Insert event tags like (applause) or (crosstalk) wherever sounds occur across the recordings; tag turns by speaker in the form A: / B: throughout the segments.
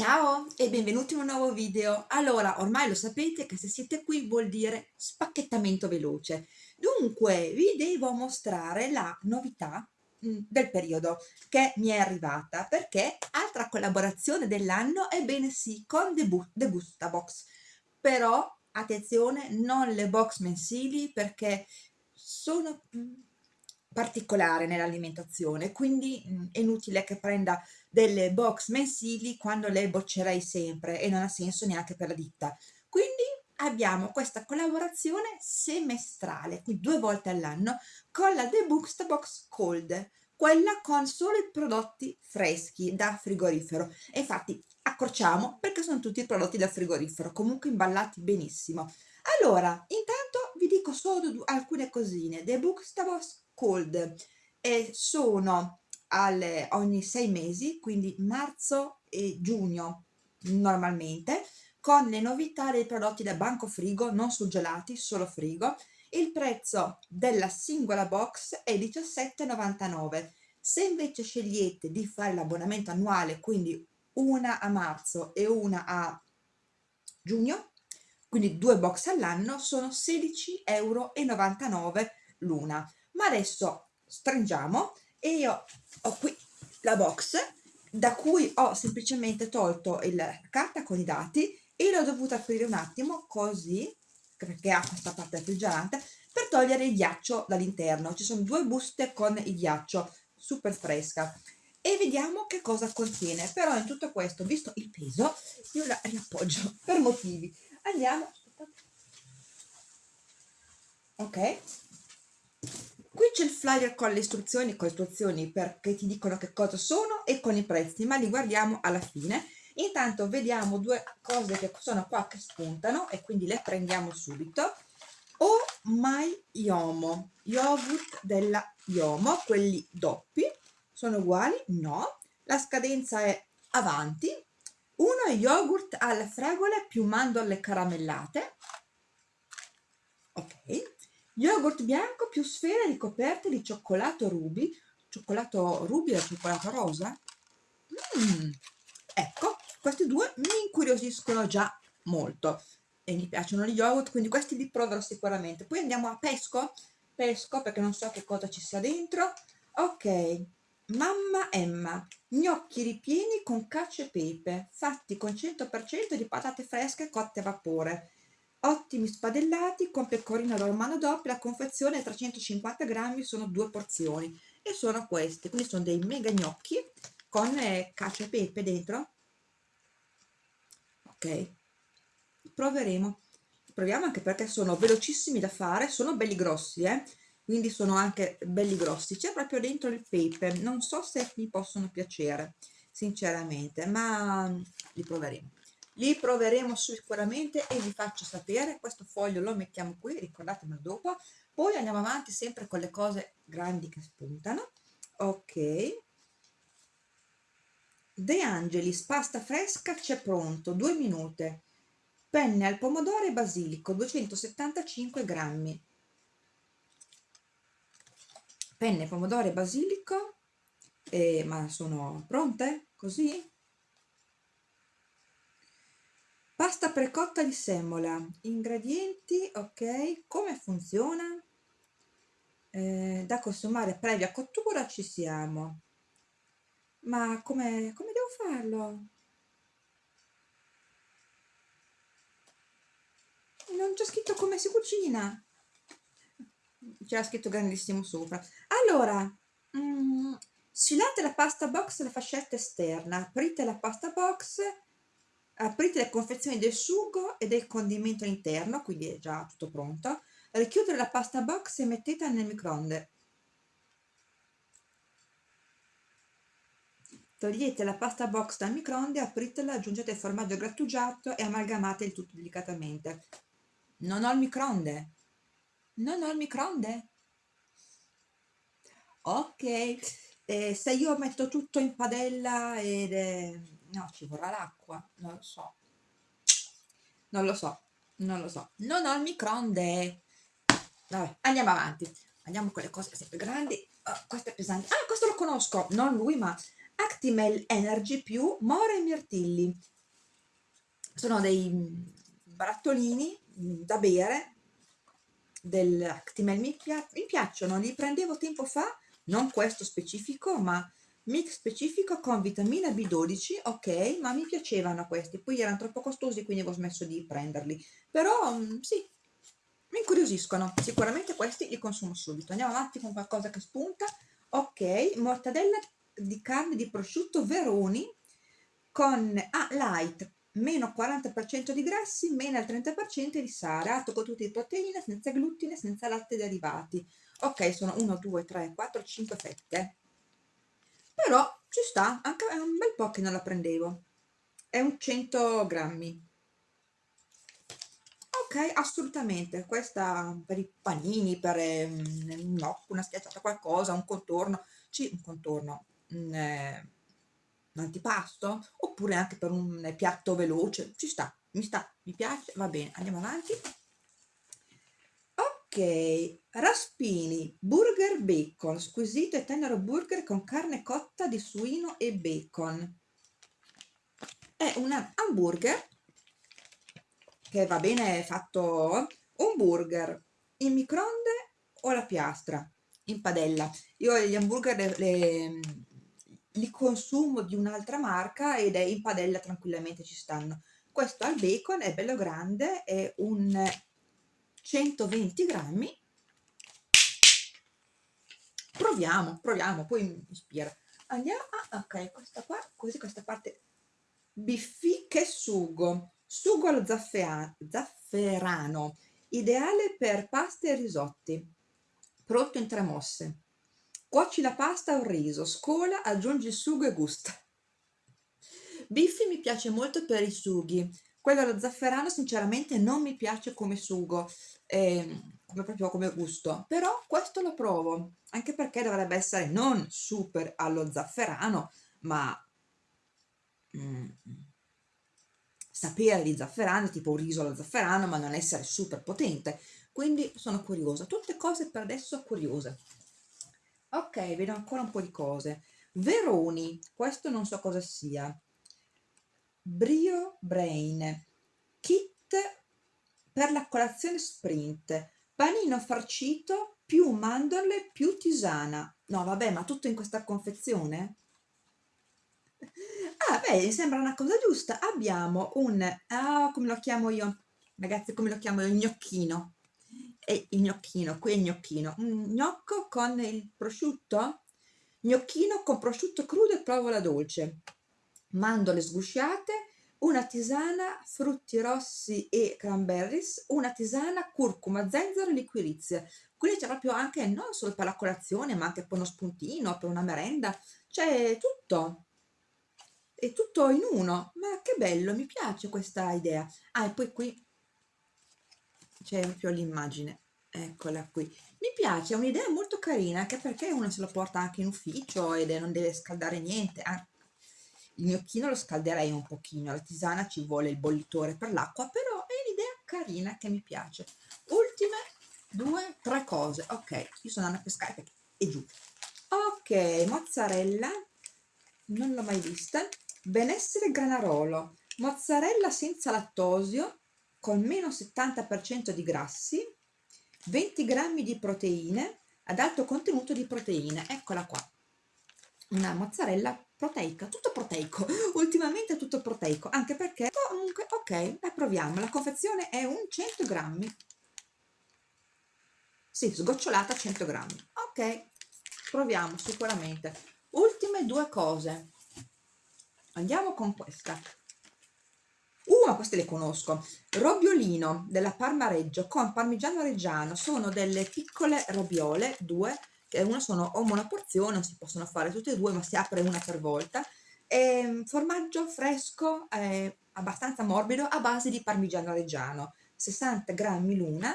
A: Ciao e benvenuti in un nuovo video. Allora, ormai lo sapete che se siete qui vuol dire spacchettamento veloce. Dunque, vi devo mostrare la novità mh, del periodo che mi è arrivata perché altra collaborazione dell'anno, ebbene sì, con The, Bu The Gusta Box. Però, attenzione, non le box mensili perché sono particolare nell'alimentazione, quindi mh, è inutile che prenda delle box mensili quando le boccerei sempre e non ha senso neanche per la ditta. Quindi abbiamo questa collaborazione semestrale, quindi due volte all'anno, con la The Books Box Cold, quella con solo i prodotti freschi da frigorifero. E infatti accorciamo perché sono tutti prodotti da frigorifero, comunque imballati benissimo. Allora, intanto vi dico solo alcune cosine. The Books Box Cold e sono alle, ogni sei mesi, quindi marzo e giugno normalmente, con le novità dei prodotti da banco frigo, non surgelati, solo frigo. Il prezzo della singola box è 17,99. Se invece scegliete di fare l'abbonamento annuale, quindi una a marzo e una a giugno, quindi due box all'anno, sono 16,99 euro l'una. Ma adesso stringiamo e io ho qui la box da cui ho semplicemente tolto la carta con i dati e l'ho dovuta aprire un attimo così perché ha questa parte refrigerante per togliere il ghiaccio dall'interno. Ci sono due buste con il ghiaccio super fresca. E vediamo che cosa contiene. Però in tutto questo visto il peso io la riappoggio per motivi. Andiamo ok Qui c'è il flyer con le istruzioni, con le istruzioni perché ti dicono che cosa sono e con i prezzi, ma li guardiamo alla fine. Intanto vediamo due cose che sono qua che spuntano e quindi le prendiamo subito. Oh my Yomo, yogurt della Yomo, quelli doppi, sono uguali? No. La scadenza è avanti. Uno è yogurt alle fragole più mandorle caramellate. Ok yogurt bianco più sfere ricoperte di cioccolato ruby cioccolato ruby e cioccolato rosa. Mm, ecco questi due mi incuriosiscono già molto e mi piacciono gli yogurt quindi questi li proverò sicuramente. Poi andiamo a pesco pesco perché non so che cosa ci sia dentro. Ok mamma Emma gnocchi ripieni con cacio e pepe fatti con 100% di patate fresche cotte a vapore ottimi spadellati con pecorino romano doppio la confezione 350 grammi sono due porzioni e sono questi quindi sono dei mega gnocchi con eh, cacio e pepe dentro. Ok proveremo. Proviamo anche perché sono velocissimi da fare sono belli grossi eh quindi sono anche belli grossi. C'è proprio dentro il pepe non so se mi possono piacere sinceramente ma li proveremo li proveremo sicuramente e vi faccio sapere. Questo foglio lo mettiamo qui ricordatemelo dopo. Poi andiamo avanti sempre con le cose grandi che spuntano. Ok. De Angelis pasta fresca c'è pronto 2 minuti penne al pomodoro e basilico 275 grammi. Penne pomodoro e basilico. Eh, ma sono pronte? Così pasta precotta di semola ingredienti ok. Come funziona? Eh, da consumare previa cottura ci siamo. Ma come, come devo farlo? Non c'è scritto come si cucina. C'era scritto grandissimo sopra. Allora mm, sfilate la pasta box nella fascetta esterna. Aprite la pasta box aprite le confezioni del sugo e del condimento interno, quindi è già tutto pronto, richiudere la pasta box e mettetela nel microonde. Togliete la pasta box dal microonde, apritela, aggiungete il formaggio grattugiato e amalgamate il tutto delicatamente. Non ho il microonde. Non ho il microonde. Ok, eh, se io metto tutto in padella ed... Eh, no ci vorrà l'acqua non lo so. Non lo so non lo so. Non ho il microonde. Vabbè andiamo avanti. Andiamo con le cose sempre grandi. Oh, questo è pesante. Ah questo lo conosco. Non lui ma Actimel Energy più More Mirtilli. Sono dei barattolini da bere dell'Actimel, mi, pia mi piacciono, li prendevo tempo fa, non questo specifico, ma mix specifico con vitamina B12, ok, ma mi piacevano questi, poi erano troppo costosi quindi avevo smesso di prenderli, però mm, sì, mi incuriosiscono, sicuramente questi li consumo subito. Andiamo avanti con qualcosa che spunta, ok, mortadella di carne di prosciutto Veroni con ah, light, meno 40% di grassi, meno il 30% di sale, alto con tutte le proteine, senza glutine, senza latte derivati. Ok, sono 1, 2, 3, 4, 5 fette. Però ci sta, anche è un bel po' che non la prendevo. È un 100 grammi. Ok, assolutamente. Questa per i panini, per um, no, una schiacciata qualcosa, un contorno. Sì, un contorno. Mm, eh, un antipasto oppure anche per un piatto veloce ci sta mi sta mi piace va bene andiamo avanti ok raspini burger bacon squisito e tenero burger con carne cotta di suino e bacon. È un hamburger che va bene fatto un burger in microonde o alla piastra in padella. Io gli hamburger le, le li consumo di un'altra marca ed è in padella tranquillamente ci stanno. Questo al bacon è bello grande è un 120 grammi. Proviamo proviamo poi mi ispira. Andiamo ah, ok questa qua così questa parte biffi che sugo? Sugo allo zafferano ideale per paste e risotti. Pronto in tre mosse. Cuoci la pasta o riso, scola, aggiungi il sugo e gusta. Biffi mi piace molto per i sughi. Quello allo zafferano sinceramente non mi piace come sugo, eh, come proprio come gusto, però questo lo provo, anche perché dovrebbe essere non super allo zafferano, ma mm, sapere di zafferano, tipo un riso allo zafferano, ma non essere super potente. Quindi sono curiosa. Tutte cose per adesso curiose. Ok, vedo ancora un po' di cose. Veroni, questo non so cosa sia. Brio Brain, kit per la colazione sprint, panino farcito più mandorle più tisana. No, vabbè, ma tutto in questa confezione? Ah, beh, sembra una cosa giusta. Abbiamo un, ah, come lo chiamo io? Ragazzi, come lo chiamo io? Gnocchino e il gnocchino, qui è il gnocchino, un gnocco con il prosciutto, gnocchino con prosciutto crudo e provola dolce, mandorle sgusciate, una tisana frutti rossi e cranberries, una tisana curcuma, zenzero e liquirizia. Quindi c'è proprio anche non solo per la colazione, ma anche per uno spuntino, per una merenda, c'è tutto. È tutto in uno. Ma che bello, mi piace questa idea. Ah, e poi qui c'è proprio l'immagine eccola qui mi piace, è un'idea molto carina anche perché uno se lo porta anche in ufficio ed non deve scaldare niente il gnocchino lo scalderei un pochino la tisana ci vuole il bollitore per l'acqua però è un'idea carina che mi piace. Ultime due, tre cose. Ok, io sono andata a pescare perché è giù. Ok, mozzarella non l'ho mai vista. Benessere granarolo. Mozzarella senza lattosio con meno 70% di grassi, 20 grammi di proteine ad alto contenuto di proteine, eccola qua, una mozzarella proteica, tutto proteico, (laughs) ultimamente tutto proteico, anche perché comunque, ok, la proviamo, la confezione è un 100 grammi, sì, sgocciolata 100 grammi, ok, proviamo sicuramente. Ultime due cose, andiamo con questa, Uh, ma queste le conosco. Robiolino della Parma Reggio con parmigiano reggiano. Sono delle piccole robiole, due, una sono o una porzione, non si possono fare tutte e due, ma si apre una per volta. E, ehm, formaggio fresco, eh, abbastanza morbido, a base di parmigiano reggiano. 60 grammi l'una.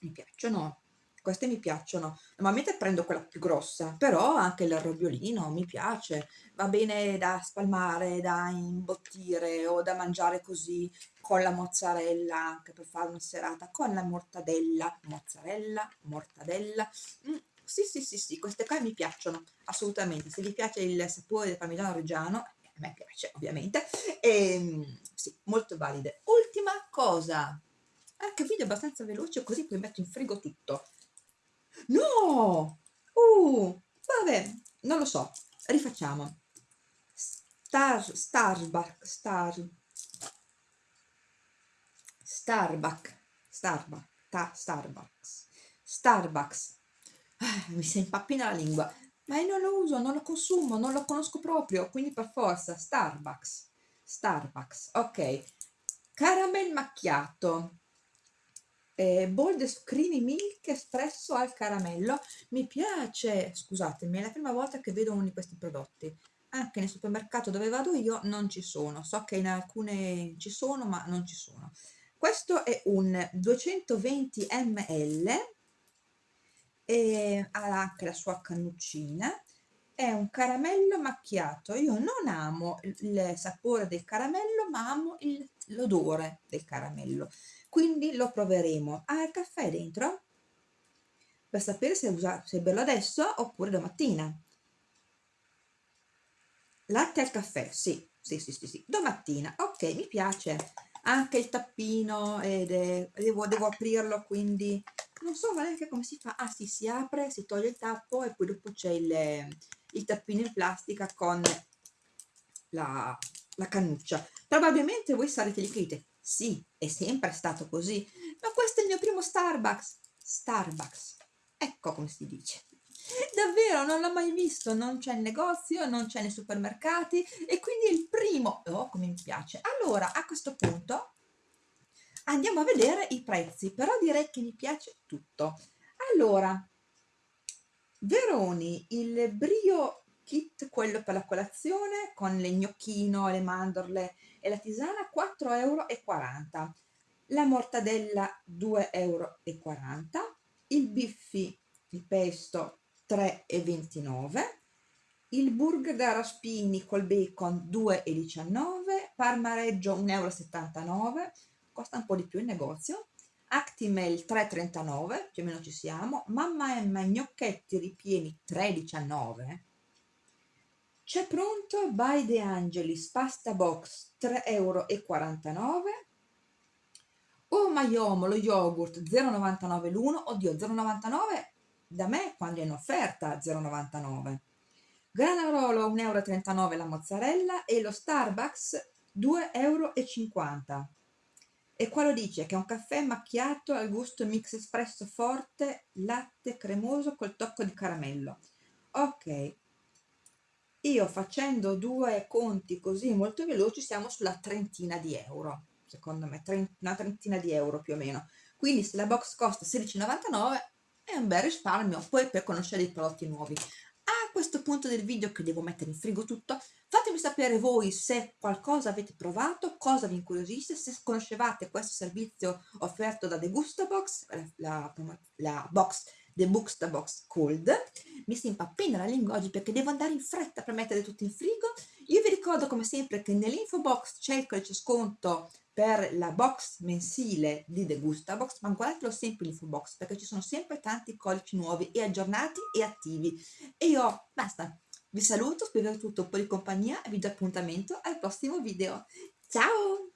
A: Mi piacciono queste mi piacciono normalmente prendo quella più grossa però anche il robiolino mi piace va bene da spalmare da imbottire o da mangiare così con la mozzarella anche per fare una serata con la mortadella mozzarella mortadella mm, Sì, sì, sì, sì, queste qua mi piacciono, assolutamente. Se vi piace il sapore del parmigiano reggiano, a me piace ovviamente, e, ehm, sì, molto valide. Ultima cosa, anche video abbastanza veloce così poi metto in frigo tutto. No! Uh, vabbè, non lo so, rifacciamo. Star, Starbucks, Star, Starbucks, Starbucks, ta, Starbucks, Starbucks. Ah, mi si impappina la lingua, ma io non lo uso, non lo consumo, non lo conosco proprio, quindi per forza, Starbucks, Starbucks, ok. Caramel macchiato, eh, bold creamy milk espresso al caramello, mi piace, scusatemi, è la prima volta che vedo uno di questi prodotti, anche nel supermercato dove vado io non ci sono, so che in alcune ci sono ma non ci sono. Questo è un 220 ml e ha anche la sua cannuccina, è un caramello macchiato. Io non amo il sapore del caramello, ma amo l'odore del caramello. Quindi lo proveremo. Ha il caffè dentro? Per sapere se, usare, se berlo adesso oppure domattina. Latte al caffè, sì, sì, sì, sì, sì. Domattina, ok, mi piace anche il tappino ed è, devo, devo aprirlo quindi non so neanche come si fa? Ah sì si apre si toglie il tappo e poi dopo c'è il, il tappino in plastica con la, la cannuccia. Probabilmente voi sarete lì che dite sì è sempre stato così ma questo è il mio primo Starbucks. Starbucks. Ecco come si dice. Davvero non l'ho mai visto non c'è in negozio non c'è nei supermercati e quindi è il primo. Oh come mi piace. Allora a questo punto andiamo a vedere i prezzi però direi che mi piace tutto. Allora Veroni il brio kit quello per la colazione con le gnocchino le mandorle e la tisana 4,40 euro la mortadella 2,40 euro il biffi il pesto 3,29 il burger da raspini col bacon 2,19 parmareggio 1,79 euro costa un po' di più il negozio. Actimel 3,39 più o meno ci siamo. Mamma Emma gnocchetti ripieni 3,19 c'è pronto by De Angelis pasta box 3,49 euro Oh Maiomo lo yogurt 0,99 l'uno. Oddio 0,99 da me quando è in offerta 0,99 Granarolo 1,39 euro la mozzarella e lo Starbucks 2,50 euro e qua lo dice che è un caffè macchiato al gusto mix espresso forte latte cremoso col tocco di caramello. Ok. Io facendo due conti così molto veloci siamo sulla trentina di euro secondo me una trentina di euro più o meno. Quindi se la box costa 16,99 è un bel risparmio poi per conoscere i prodotti nuovi questo punto del video che devo mettere in frigo tutto fatemi sapere voi se qualcosa avete provato cosa vi incuriosisce se conoscevate questo servizio offerto da The Gusto Box la, la, la box The Booksta Box Cold. Mi si impappina la lingua oggi perché devo andare in fretta per mettere tutto in frigo ricordo come sempre che nell'info box c'è il codice sconto per la box mensile di The Gusta Box, ma guardatelo sempre l'info box perché ci sono sempre tanti codici nuovi e aggiornati e attivi. E io, basta, vi saluto, spero tutto un po' di compagnia e vi do appuntamento al prossimo video. Ciao!